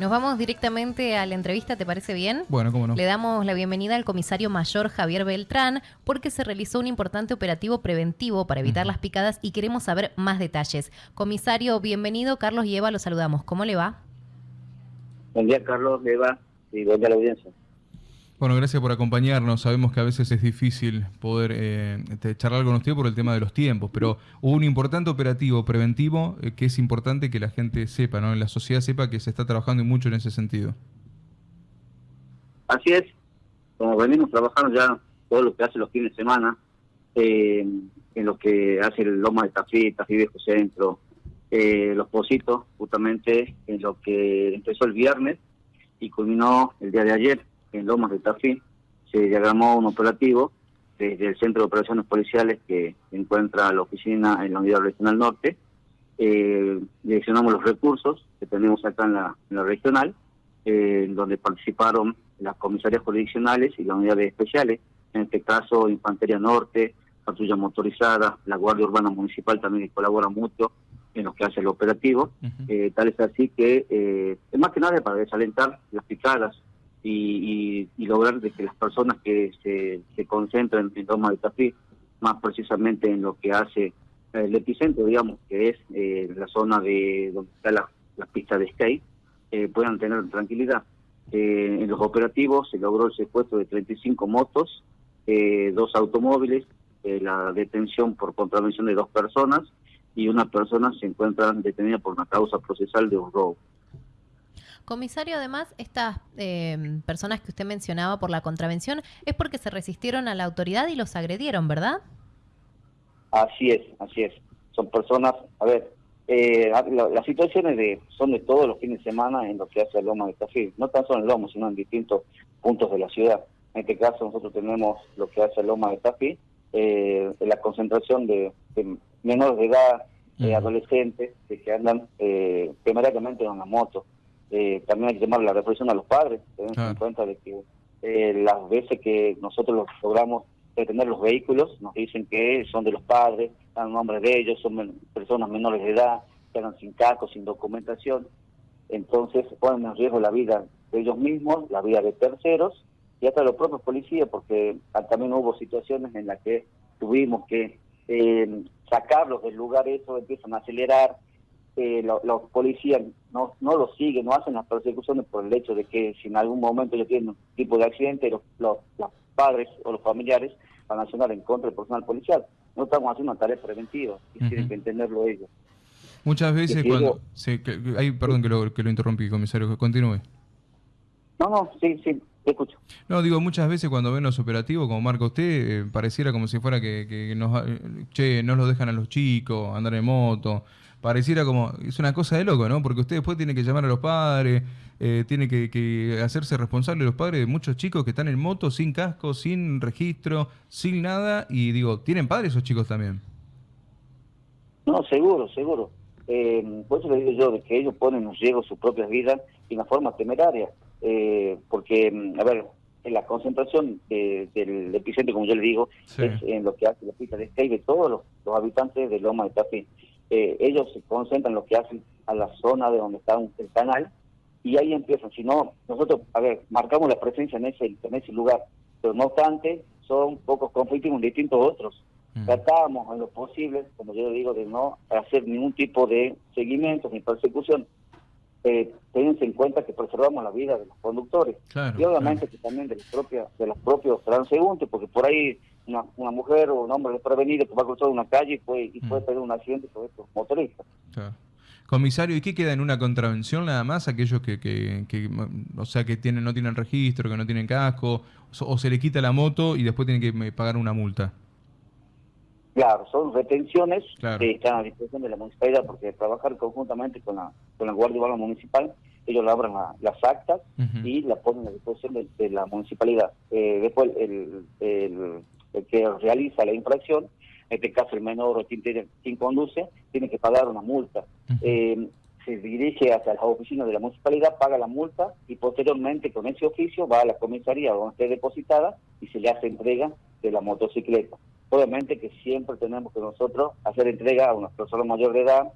Nos vamos directamente a la entrevista, ¿te parece bien? Bueno, cómo no. Le damos la bienvenida al comisario mayor Javier Beltrán porque se realizó un importante operativo preventivo para evitar las picadas y queremos saber más detalles. Comisario, bienvenido. Carlos y Eva, lo saludamos. ¿Cómo le va? Buen día, Carlos, Eva, y buen día a la audiencia. Bueno, gracias por acompañarnos. Sabemos que a veces es difícil poder eh, charlar con usted por el tema de los tiempos, pero hubo un importante operativo preventivo eh, que es importante que la gente sepa, ¿no? La sociedad sepa que se está trabajando mucho en ese sentido. Así es, como venimos trabajando ya todo lo que hace los fines de semana, eh, en lo que hace el Loma de Tafí, Tafí Viejo Centro, eh, los Positos, justamente en lo que empezó el viernes y culminó el día de ayer en Lomas de Tafí, se diagramó un operativo desde el Centro de Operaciones Policiales que encuentra la oficina en la Unidad Regional Norte. Eh, direccionamos los recursos que tenemos acá en la, regional, eh, donde participaron las comisarías jurisdiccionales y las unidades especiales, en este caso Infantería Norte, Patrulla Motorizada, la Guardia Urbana Municipal también colabora mucho en lo que hace el operativo. Eh, tal es así que, eh, es más que nada para desalentar las picadas y, lograr de que las personas que se, se concentran en Roma de Tafí, más precisamente en lo que hace el epicentro, digamos, que es eh, la zona de donde está la, pista de skate, eh, puedan tener tranquilidad. Eh, en los operativos se logró el secuestro de 35 motos, dos automóviles, la detención por contravención de dos personas y una persona se encuentra detenida por una causa procesal de un robo. Comisario, además, estas eh, personas que usted mencionaba por la contravención es porque se resistieron a la autoridad y los agredieron, ¿verdad? Así es, así es. Son personas, a ver, eh, las situaciones de son de todos los fines de semana en lo que hace el Loma de Tafí, no tan solo en Loma, sino en distintos puntos de la ciudad. En este caso nosotros tenemos lo que hace el Loma de Tafí, eh, la concentración de, menores de edad, de adolescentes que andan eh, temerariamente en la moto. Eh, también hay que llamar la reflexión a los padres, tener en cuenta de que eh, las veces que nosotros logramos detener los vehículos, nos dicen que son de los padres, dan nombre de ellos, son personas menores de edad, que andan sin casco, sin documentación, entonces ponen en riesgo la vida de ellos mismos, la vida de terceros y hasta los propios policías, porque también hubo situaciones en las que tuvimos que eh, sacarlos del lugar, eso empiezan a acelerar, eh, los policías no, no lo siguen, no hacen las persecuciones por el hecho de que si en algún momento ellos tienen un tipo de accidente, los, los, padres o los familiares van a sonar en contra del personal policial. No estamos haciendo una tarea preventiva y tienen que entenderlo ellos. Muchas veces cuando... perdón que lo, que lo interrumpí, comisario, que continúe. No, no, sí, sí, escucho. No, digo, muchas veces cuando ven los operativos, como marca usted, eh, pareciera como si fuera que, que nos, eh, che, no los dejan a los chicos andar en moto, pareciera como, es una cosa de loco, ¿no? Porque usted después tiene que llamar a los padres, eh, tiene que, hacerse responsable los padres de muchos chicos que están en moto sin casco, sin registro, sin nada, y digo, ¿tienen padres esos chicos también? No, seguro, seguro. Eh, por eso le digo yo, de que ellos ponen en riesgo sus propias vidas y una forma temeraria, eh, porque, mm, a ver, la concentración del epicentro, como yo le digo, es en lo que hace la pista de skate de todos los, los habitantes de Loma de Tafí. Eh, ellos se concentran en lo que hacen a la zona de donde está el canal y ahí empiezan. Si no, nosotros, a ver, marcamos la presencia en ese, en ese lugar, pero no obstante, son pocos conflictos distintos otros. Mm. Tratamos en lo posible, como yo digo, de no hacer ningún tipo de seguimiento ni persecución. Eh, en cuenta que preservamos la vida de los conductores y obviamente que también de los propios de los propios transeúntes porque por ahí una, una mujer o un hombre desprevenido que va a cruzar una calle y puede, y puede mm. tener un accidente con estos motoristas. Comisario, ¿y qué queda en una contravención nada más? Aquellos que, que, o sea, que tienen, no tienen registro, que no tienen casco, o, se le quita la moto y después tienen que pagar una multa. Claro, son retenciones que están a disposición de la municipalidad, porque trabajar conjuntamente con la, con la Guardia Urbana Municipal, ellos labran las actas y las ponen a disposición de, la municipalidad. Eh, después, el, el, el que realiza la infracción, en este caso el menor o quien, conduce, tiene que pagar una multa. Eh, se dirige hacia la oficina de la municipalidad, paga la multa y posteriormente con ese oficio va a la comisaría donde esté depositada y se le hace entrega de la motocicleta. Obviamente que siempre tenemos que nosotros hacer entrega a una persona mayor de edad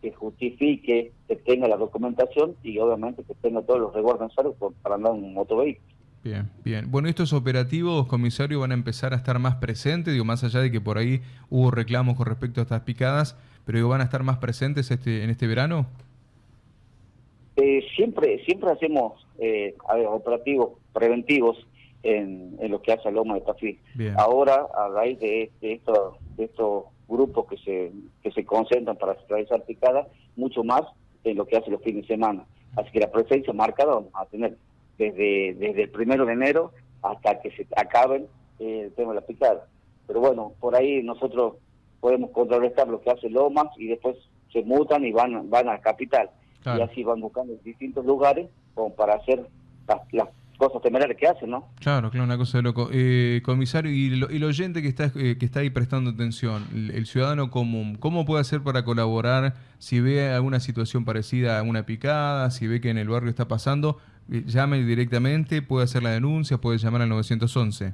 que justifique, que tenga la documentación y obviamente que tenga todos los resguardos necesarios para andar en un motovehículo. Bien, bien. Bueno, estos operativos, comisario, van a empezar a estar más presentes, digo, más allá de que por ahí hubo reclamos con respecto a estas picadas, pero digo, ¿van a estar más presentes este, en este verano? Eh, siempre, siempre hacemos eh, operativos preventivos en, lo que hace a Loma de Tafí. Ahora, a raíz de, de, de estos grupos que se, que se concentran para realizar picadas, mucho más en lo que hace los fines de semana. Así que la presencia marcada vamos a tener desde, desde el primero de enero hasta que se acaben eh, el tema de la picada. Pero bueno, por ahí nosotros podemos contrarrestar lo que hace Lomas y después se mutan y van, van a la capital. Y así van buscando distintos lugares como para hacer las, cosas temerarias que hacen, ¿no? Claro, claro, una cosa de loco. Eh, comisario, y, lo, y el oyente que está, eh, que está ahí prestando atención, el, ciudadano común, ¿cómo puede hacer para colaborar si ve alguna situación parecida a una picada, si ve que en el barrio está pasando? Eh, llame directamente, puede hacer la denuncia, puede llamar al 911.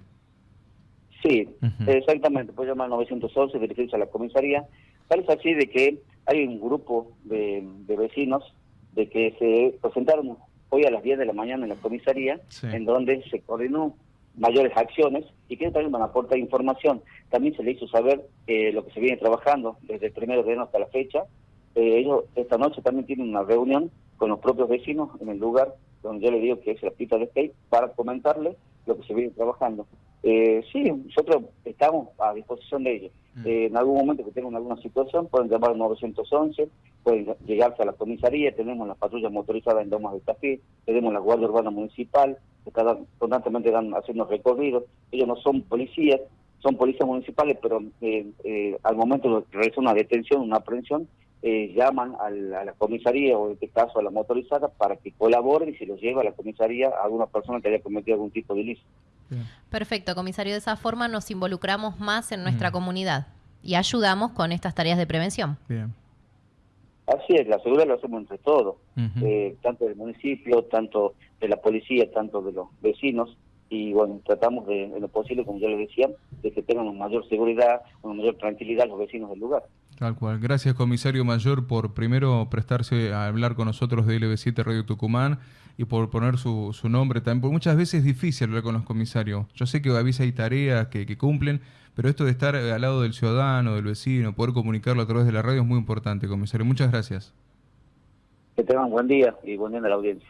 Sí, exactamente, puede llamar al 911, dirigirse a la comisaría. Tal es así de que hay un grupo de, vecinos de que se presentaron hoy a las 10 de la mañana en la comisaría, en donde se coordinó mayores acciones y que también van a aportar información. También se le hizo saber eh, lo que se viene trabajando desde el primero de enero hasta la fecha. Eh, ellos esta noche también tienen una reunión con los propios vecinos en el lugar donde yo le digo que es la pista de skate, para comentarle lo que se viene trabajando. Eh, sí, nosotros estamos a disposición de ellos. Mm. Eh, en algún momento que tengan alguna situación, pueden llamar al 911, pueden llegarse a la comisaría, tenemos las patrullas motorizadas en Domas de Tafí, tenemos la Guardia Urbana Municipal, que constantemente dan, haciendo recorridos. Ellos no son policías, son policías municipales, pero eh, eh al momento de realizar una detención, una aprehensión, eh, llaman a la, comisaría o en este caso a la motorizada para que colaboren y se los lleve a la comisaría a alguna persona que haya cometido algún tipo de ilícito. Perfecto, comisario. De esa forma nos involucramos más en nuestra comunidad y ayudamos con estas tareas de prevención. Bien. Así es, la seguridad lo hacemos entre todos, eh, tanto del municipio, tanto de la policía, tanto de los vecinos y bueno, tratamos de, en lo posible, como ya les decía, de que tengan una mayor seguridad, una mayor tranquilidad los vecinos del lugar. Tal cual. Gracias, comisario mayor, por primero prestarse a hablar con nosotros de LB7 Radio Tucumán y por poner su, su nombre también. Porque muchas veces es difícil hablar con los comisarios. Yo sé que a veces hay tareas que, que cumplen, pero esto de estar al lado del ciudadano, del vecino, poder comunicarlo a través de la radio es muy importante, comisario. Muchas gracias. Que tengan buen día y buen día a la audiencia.